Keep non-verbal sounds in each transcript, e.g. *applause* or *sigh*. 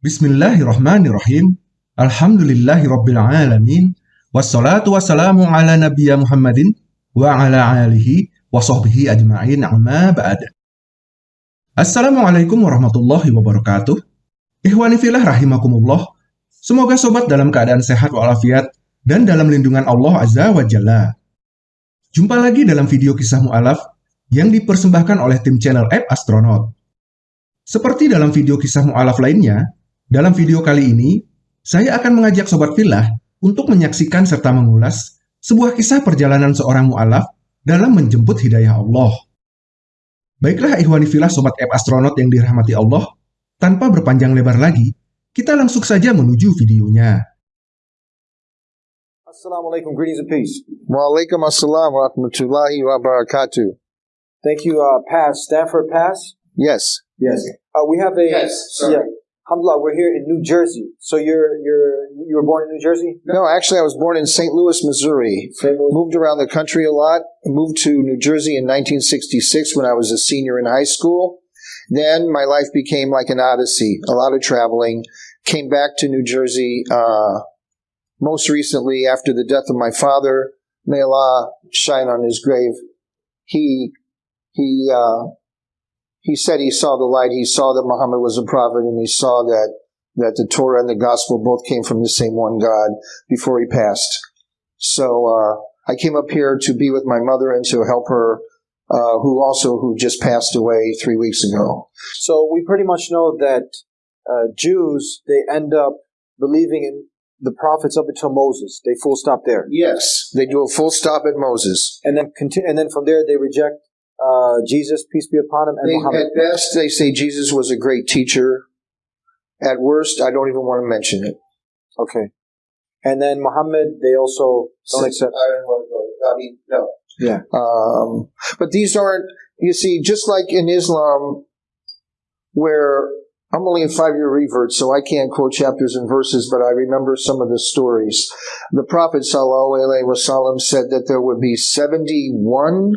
Bismillahirrahmanirrahim. Alhamdulillahirrabbilalamin. Wassalatu wassalamu ala nabiyya Muhammadin wa ala alihi wa sahbihi ajma'in amma ba'd. Assalamualaikum warahmatullahi wabarakatuh. Ikhwani filah rahimakumullah. Semoga sobat dalam keadaan sehat walafiat dan dalam lindungan Allah Azza wa Jalla. Jumpa lagi dalam video kisah mu'alaf yang dipersembahkan oleh tim channel App Astronaut. Seperti dalam video kisah mu'alaf lainnya, dalam video kali ini, saya akan mengajak Sobat Filah untuk menyaksikan serta mengulas sebuah kisah perjalanan seorang mu'alaf dalam menjemput hidayah Allah. Baiklah ikhwani filah Sobat App Astronaut yang dirahmati Allah, tanpa berpanjang lebar lagi, kita langsung saja menuju videonya. Assalamualaikum, greetings and peace. Walaikum assalam wa rahmatullahi wa barakatuh. Thank you, uh, Pass, Stanford Pass. Yes. Yes. Uh, we have a Yes, sir. Yeah. Alhamdulillah, we're here in New Jersey. So you're you're you were born in New Jersey? No, actually, I was born in St. Louis, Missouri. St. Louis. Moved around the country a lot. Moved to New Jersey in 1966 when I was a senior in high school. Then my life became like an odyssey, a lot of traveling. Came back to New Jersey uh, most recently after the death of my father. May Allah shine on his grave. He he uh, he said he saw the light. He saw that Muhammad was a prophet, and he saw that that the Torah and the Gospel both came from the same one God before he passed. So uh, I came up here to be with my mother and to help her, uh, who also who just passed away three weeks ago. So we pretty much know that uh, Jews they end up believing in the prophets up until Moses. They full stop there, Yes, they do a full stop at Moses. and then continue, and then from there they reject uh, Jesus, peace be upon him, and They, Muhammad. at best, they say Jesus was a great teacher. At worst, I don't even want to mention it. Okay, and then Muhammad they also don't accept. I don't want to go. I mean, no. Yeah. Um, but these aren't, you see, just like in Islam, where I'm only a five year revert, so I can't quote chapters and verses, but I remember some of the stories. The Prophet ﷺ said that there would be 71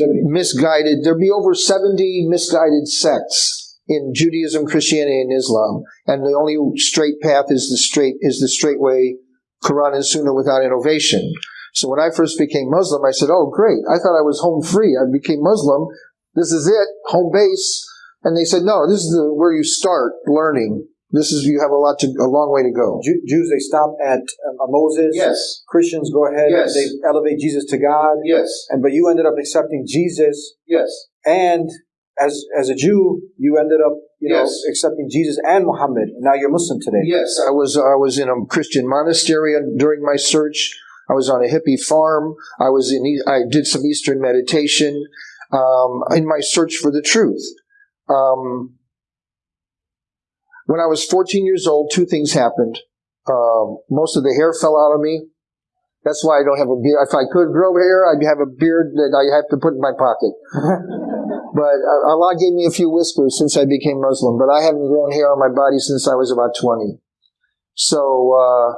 misguided, there'd be over 70 misguided sects in Judaism, Christianity, and Islam. And the only straight path is the straight, is the straight way, Quran and Sunnah without innovation. So when I first became Muslim, I said, "Oh, great! I thought I was home free. I became Muslim. This is it, home base." And they said, "No, this is the, where you start learning. This is you have a lot to, a long way to go." Ju- Jews they stop at uh, Moses. Yes, Christians go ahead. Yes. They elevate Jesus to God. yes, And but you ended up accepting Jesus, yes, and as as a Jew, you ended up you know Yes. accepting Jesus and Muhammad. Now you're Muslim today. yes. I was I was in a Christian monastery during my search. I was on a hippie farm. I was in. E- I did some Eastern meditation um, in my search for the truth. Um, when I was 14 years old, two things happened. Um, most of the hair fell out of me. That's why I don't have a beard. If I could grow hair, I'd have a beard that I have to put in my pocket. *laughs* But uh, Allah gave me a few whiskers since I became Muslim, but I haven't grown hair on my body since I was about 20. So, uh,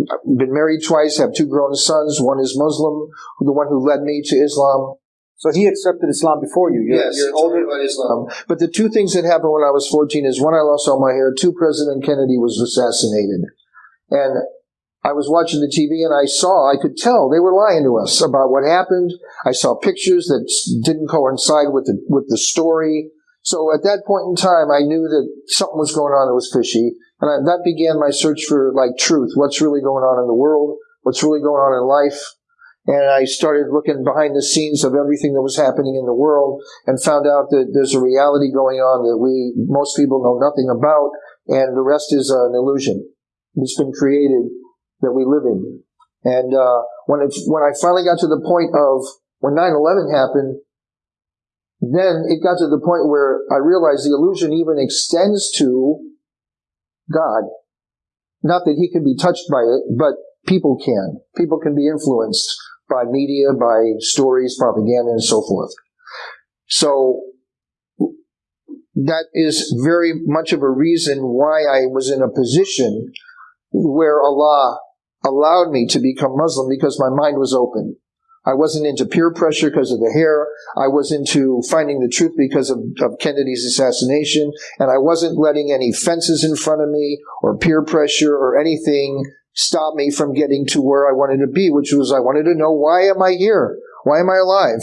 I've been married twice, have two grown sons. One is Muslim, the one who led me to Islam. So he accepted Islam before you. You're, Yes, you're older. Islam. Um, but the two things that happened when I was 14 is one, I lost all my hair. Two, President Kennedy was assassinated. And I was watching the TV and I saw, I could tell they were lying to us about what happened. I saw pictures that didn't coincide with the, with the story. So at that point in time, I knew that something was going on that was fishy. And I, that began my search for like truth. What's really going on in the world? What's really going on in life? And I started looking behind the scenes of everything that was happening in the world and found out that there's a reality going on that we, most people know nothing about. And the rest is uh, an illusion. It's been created that we live in. And uh, when when I finally got to the point of when 9/11 happened, then it got to the point where I realized the illusion even extends to God. Not that He can be touched by it, but people can. People can be influenced by media, by stories, propaganda, and so forth. So that is very much of a reason why I was in a position where Allah allowed me to become Muslim because my mind was open. I wasn't into peer pressure because of the hair. I was into finding the truth because of, of Kennedy's assassination. And I wasn't letting any fences in front of me or peer pressure or anything stop me from getting to where I wanted to be, which was I wanted to know why am I here? Why am I alive?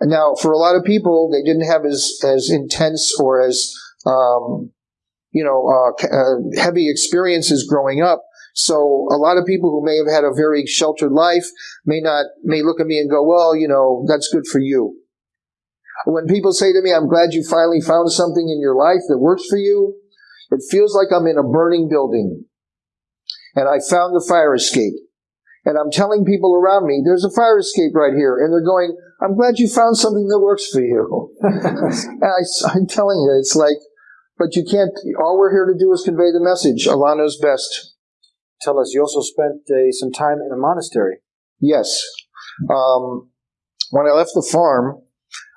And now, for a lot of people, they didn't have as as intense or as um, you know uh, uh, heavy experiences growing up. So a lot of people who may have had a very sheltered life may not may look at me and go, "Well, you know, that's good for you." When people say to me, "I'm glad you finally found something in your life that works for you," it feels like I'm in a burning building and I found the fire escape. And I'm telling people around me, there's a fire escape right here. And they're going, I'm glad you found something that works for you. *laughs* and I, am telling you, it's like, but you can't, all we're here to do is convey the message. Allah knows best. Tell us, you also spent uh, some time in a monastery. Yes. Um, when I left the farm,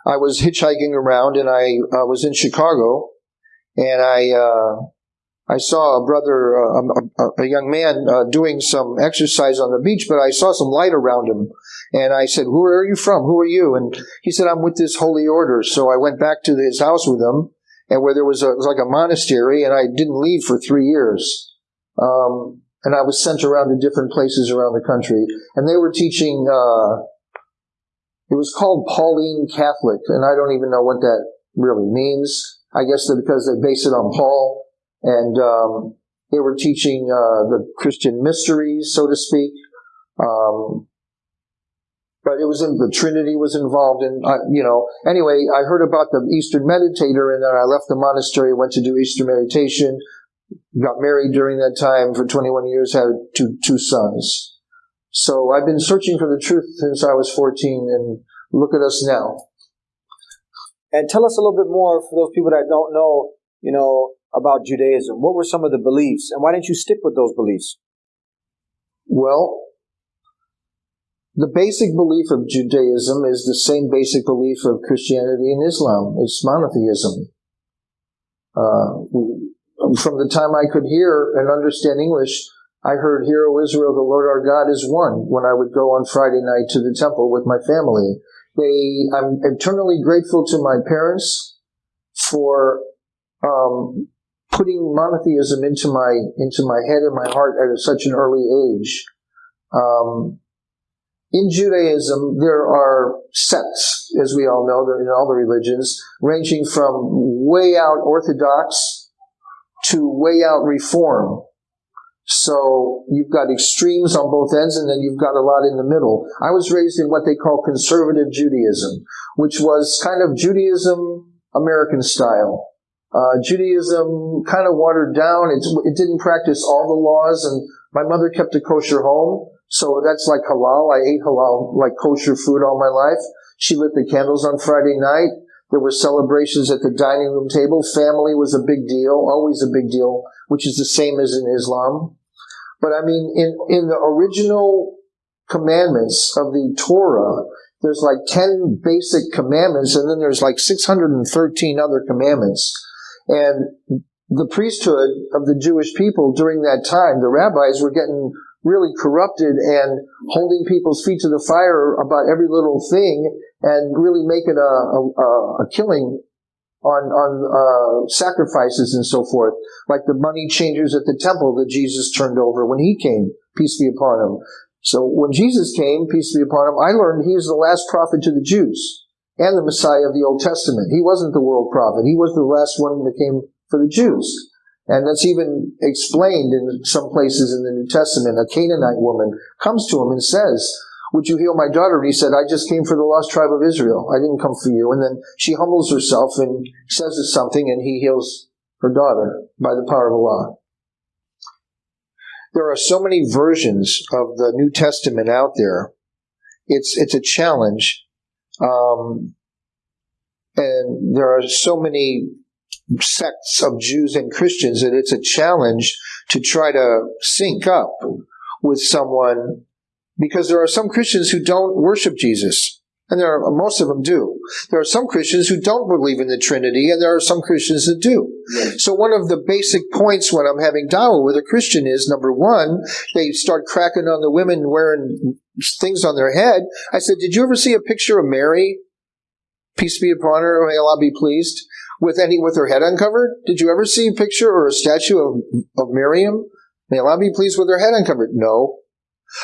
I was hitchhiking around and I uh, was in Chicago and I, uh, I saw a brother, uh, a, a, young man, uh, doing some exercise on the beach, but I saw some light around him. And I said, Who are you from? Who are you? And he said, I'm with this holy order. So I went back to his house with him, and where there was, a, was like a monastery, and I didn't leave for three years. Um, and I was sent around to different places around the country. And they were teaching, uh, it was called Pauline Catholic, and I don't even know what that really means. I guess because they base it on Paul and um, they were teaching uh, the Christian mysteries, so to speak. Um, but it was in the Trinity was involved, and uh, you know. Anyway, I heard about the Eastern meditator, and then I left the monastery, went to do Eastern meditation, got married during that time for 21 years, had two two sons. So I've been searching for the truth since I was 14, and look at us now. And tell us a little bit more for those people that don't know. You know, about Judaism? What were some of the beliefs, and why didn't you stick with those beliefs? Well, the basic belief of Judaism is the same basic belief of Christianity and Islam. It's monotheism. Uh, from the time I could hear and understand English, I heard, Hear, O Israel, the Lord our God is one when I would go on Friday night to the temple with my family. They, I'm eternally grateful to my parents for um, putting monotheism into my into my head and my heart at such an early age. Um, in Judaism, there are sects, as we all know, in all the religions, ranging from way out Orthodox to way out Reform. So you've got extremes on both ends, and then you've got a lot in the middle. I was raised in what they call conservative Judaism, which was kind of Judaism American style. Uh, Judaism kind of watered down. It, it didn't practice all the laws, and my mother kept a kosher home, so that's like halal. I ate halal, like kosher food all my life. She lit the candles on Friday night. There were celebrations at the dining room table. Family was a big deal, always a big deal, which is the same as in Islam. But I mean, in, in the original commandments of the Torah, there's like 10 basic commandments, and then there's like 613 other commandments. And the priesthood of the Jewish people during that time, the rabbis were getting really corrupted and holding people's feet to the fire about every little thing and really making a, a, a killing on, on uh, sacrifices and so forth, like the money changers at the temple that Jesus turned over when he came, peace be upon him. So when Jesus came, peace be upon him, I learned he is the last prophet to the Jews and the Messiah of the Old Testament. He wasn't the world prophet. He was the last one that came for the Jews. And that's even explained in some places in the New Testament. A Canaanite woman comes to him and says, would you heal my daughter? And he said, I just came for the lost tribe of Israel. I didn't come for you. And then she humbles herself and says something and he heals her daughter by the power of Allah. There are so many versions of the New Testament out there. It's, it's a challenge um, and there are so many sects of Jews and Christians that it's a challenge to try to sync up with someone because there are some Christians who don't worship Jesus. And there are, most of them do. There are some Christians who don't believe in the Trinity, and there are some Christians that do. So one of the basic points when I'm having dialogue with a Christian is number one, they start cracking on the women wearing things on their head. I said, Did you ever see a picture of Mary? Peace be upon her, may Allah be pleased, with any with her head uncovered? Did you ever see a picture or a statue of, of Miriam? May Allah be pleased with her head uncovered. No.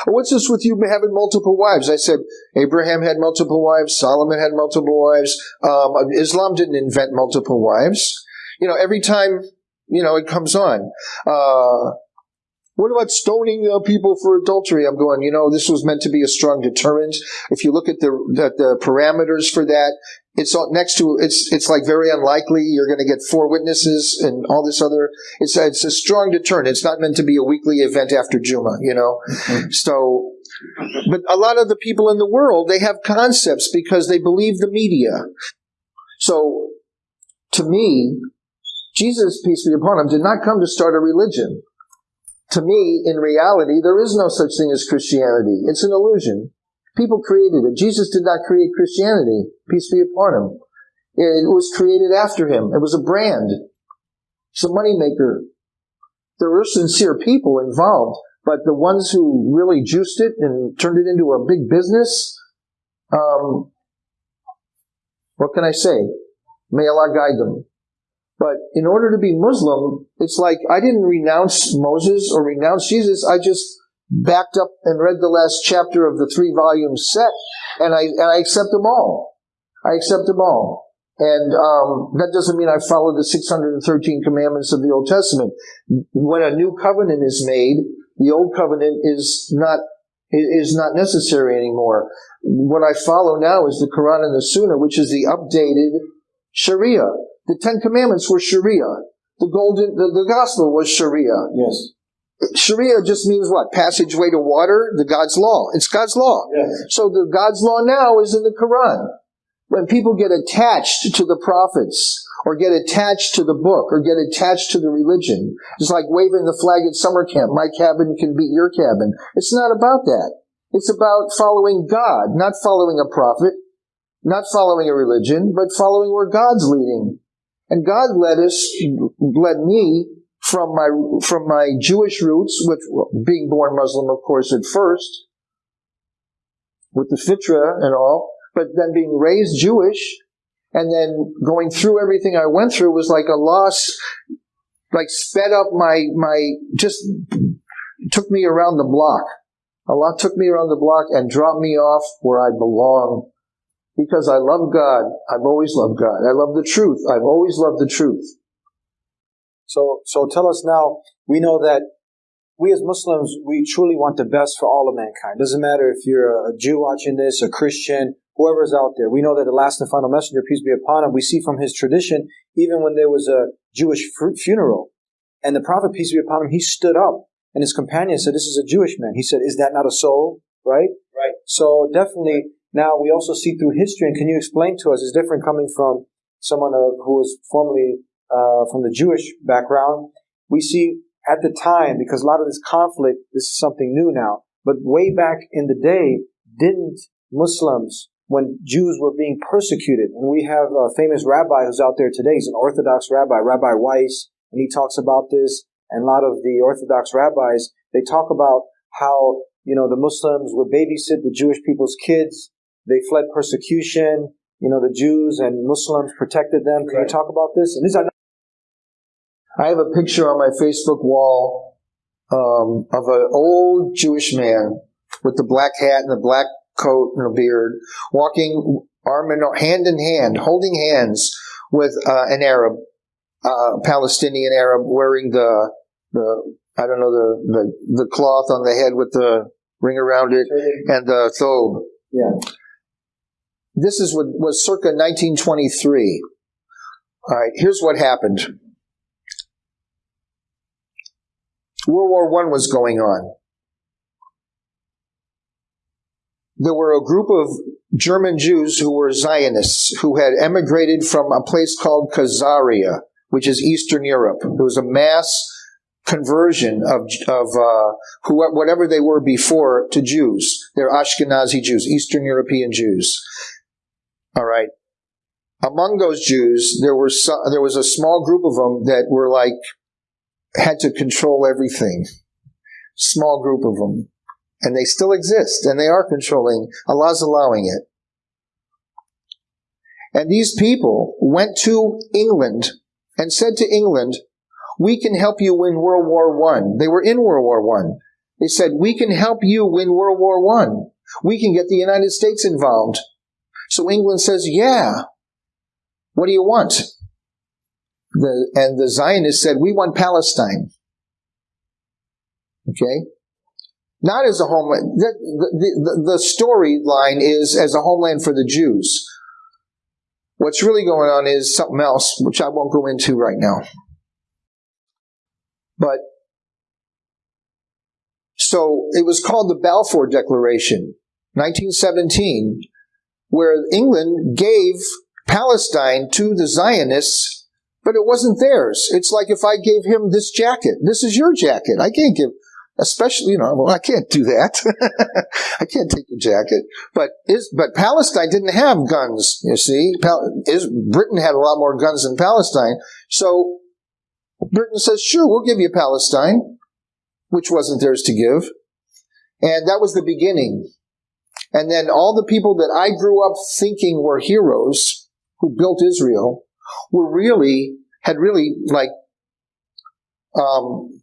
What's this with you having multiple wives? I said, Abraham had multiple wives, Solomon had multiple wives, um, Islam didn't invent multiple wives. You know, every time, you know, it comes on. Uh, what about stoning uh, people for adultery? I'm going, you know, this was meant to be a strong deterrent. If you look at the, at the parameters for that, it's next to it's it's like very unlikely you're going to get four witnesses and all this other. It's a, it's a strong deterrent. It's not meant to be a weekly event after Juma, you know. Mm-hmm. So, but a lot of the people in the world they have concepts because they believe the media. So, to me, Jesus, peace be upon him, did not come to start a religion to me, in reality, there is no such thing as Christianity. It's an illusion. People created it. Jesus did not create Christianity. Peace be upon him. It was created after him. It was a brand. It's a moneymaker. There were sincere people involved, but the ones who really juiced it and turned it into a big business, um, what can I say? May Allah guide them. But in order to be Muslim, it's like I didn't renounce Moses or renounce Jesus. I just backed up and read the last chapter of the three volume set, and I and I accept them all. I accept them all. And um, that doesn't mean I follow the 613 commandments of the Old Testament. When a new covenant is made, the old covenant is not is not necessary anymore. What I follow now is the Quran and the Sunnah, which is the updated Sharia. The Ten Commandments were Sharia. The golden, the, the gospel was Sharia. Yes. Sharia just means what? Passageway to water, the God's law. It's God's law. Yes. So the God's law now is in the Quran. When people get attached to the prophets, or get attached to the book, or get attached to the religion, it's like waving the flag at summer camp. My cabin can beat your cabin. It's not about that. It's about following God, not following a prophet, not following a religion, but following where God's leading. And God led us, led me from my from my Jewish roots, which being born Muslim, of course, at first, with the fitra and all, but then being raised Jewish, and then going through everything I went through was like a loss, like sped up my my just took me around the block. Allah took me around the block and dropped me off where I belong because I love God. I've always loved God. I love the truth. I've always loved the truth. So, so tell us now. We know that we as Muslims, we truly want the best for all of mankind. Doesn't matter if you're a Jew watching this, a Christian, whoever's out there. We know that the last and final messenger, peace be upon him, we see from his tradition, even when there was a Jewish funeral, and the Prophet, peace be upon him, he stood up, and his companion said, "This is a Jewish man." He said, "Is that not a soul?" Right? Right. So definitely now, we also see through history, and can you explain to us, is different coming from someone uh, who was formerly uh, from the Jewish background. We see at the time, because a lot of this conflict, this is something new now, but way back in the day, didn't Muslims, when Jews were being persecuted, and we have a famous rabbi who's out there today, he's an Orthodox rabbi, Rabbi Weiss, and he talks about this, and a lot of the Orthodox rabbis, they talk about how, you know, the Muslims would babysit the Jewish people's kids, they fled persecution. You know, the Jews and Muslims protected them. Can right. you talk about this? And these are. I have a picture on my Facebook wall um, of an old Jewish man with the black hat and the black coat and a beard, walking arm in hand in hand, holding hands with uh, an Arab, uh, Palestinian Arab, wearing the the I don't know the, the the cloth on the head with the ring around it and the thobe. Yeah. This is what was circa 1923. All right, here's what happened. World War I was going on. There were a group of German Jews who were Zionists who had emigrated from a place called Khazaria, which is Eastern Europe. There was a mass conversion of, of uh, who, whatever they were before to Jews. They're Ashkenazi Jews, Eastern European Jews. All right. Among those Jews, there were some, there was a small group of them that were like had to control everything. Small group of them, and they still exist, and they are controlling. Allah's allowing it. And these people went to England and said to England, "We can help you win World War One." They were in World War One. They said, "We can help you win World War One. We can get the United States involved." So England says, "Yeah. What do you want?" The, and the Zionists said, "We want Palestine." Okay, not as a homeland. The, the, the, the storyline is as a homeland for the Jews. What's really going on is something else, which I won't go into right now. But so it was called the Balfour Declaration, 1917, where England gave Palestine to the Zionists, but it wasn't theirs. It's like if I gave him this jacket. This is your jacket. I can't give especially, you know, well, I can't do that. *laughs* I can't take your jacket. But is, but Palestine didn't have guns, you see. Pal- is, Britain had a lot more guns than Palestine. So Britain says, sure, we'll give you Palestine, which wasn't theirs to give. And that was the beginning. And then all the people that I grew up thinking were heroes who built Israel were really, had really like, um,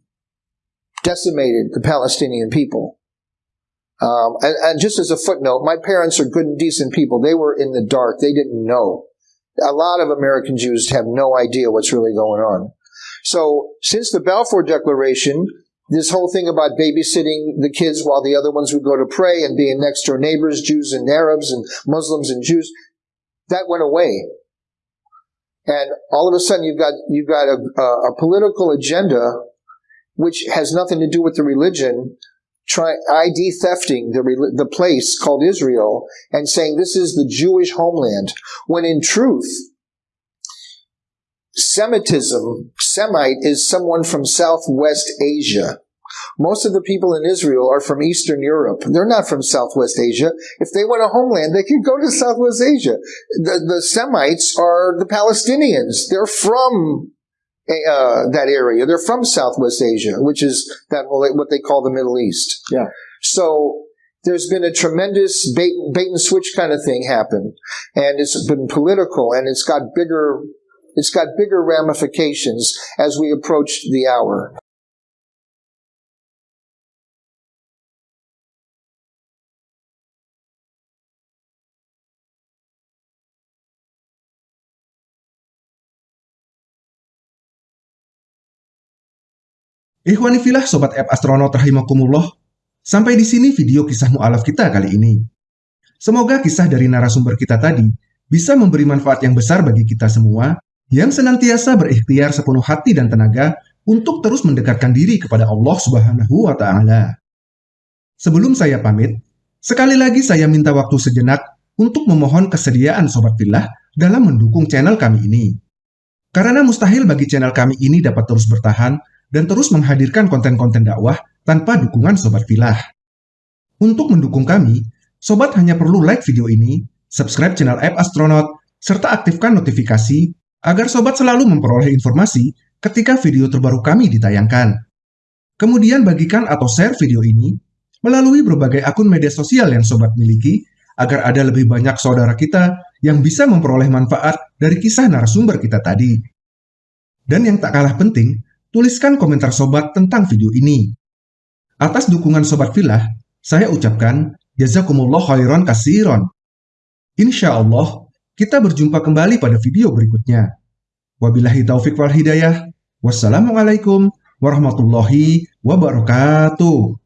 decimated the Palestinian people. Um, and, and, just as a footnote, my parents are good and decent people. They were in the dark. They didn't know. A lot of American Jews have no idea what's really going on. So, since the Balfour Declaration, this whole thing about babysitting the kids while the other ones would go to pray and being next door neighbors, Jews and Arabs and Muslims and Jews, that went away. And all of a sudden, you've got you've got a, a political agenda which has nothing to do with the religion, try ID thefting the the place called Israel and saying this is the Jewish homeland, when in truth, Semitism, Semite, is someone from Southwest Asia. Most of the people in Israel are from Eastern Europe. They're not from Southwest Asia. If they want a homeland, they can go to Southwest Asia. The, the Semites are the Palestinians. They're from uh, that area. They're from Southwest Asia, which is that what they call the Middle East. Yeah. So there's been a tremendous bait, bait and switch kind of thing happen, and it's been political, and it's got bigger, it's got bigger ramifications as we approach the hour. Ikhwanifilah Sobat App Astronaut Rahimakumullah, sampai di sini video kisah mu'alaf kita kali ini. Semoga kisah dari narasumber kita tadi bisa memberi manfaat yang besar bagi kita semua yang senantiasa berikhtiar sepenuh hati dan tenaga untuk terus mendekatkan diri kepada Allah Subhanahu wa Ta'ala. Sebelum saya pamit, sekali lagi saya minta waktu sejenak untuk memohon kesediaan Sobat Filah dalam mendukung channel kami ini. Karena mustahil bagi channel kami ini dapat terus bertahan dan terus menghadirkan konten-konten dakwah tanpa dukungan Sobat Filah. Untuk mendukung kami, Sobat hanya perlu like video ini, subscribe channel App Astronaut, serta aktifkan notifikasi agar Sobat selalu memperoleh informasi ketika video terbaru kami ditayangkan. Kemudian bagikan atau share video ini melalui berbagai akun media sosial yang Sobat miliki agar ada lebih banyak saudara kita yang bisa memperoleh manfaat dari kisah narasumber kita tadi. Dan yang tak kalah penting, tuliskan komentar sobat tentang video ini. Atas dukungan sobat filah, saya ucapkan jazakumullah khairan kasiron. Insya Allah, kita berjumpa kembali pada video berikutnya. Wabillahi taufik wal hidayah. Wassalamualaikum warahmatullahi wabarakatuh.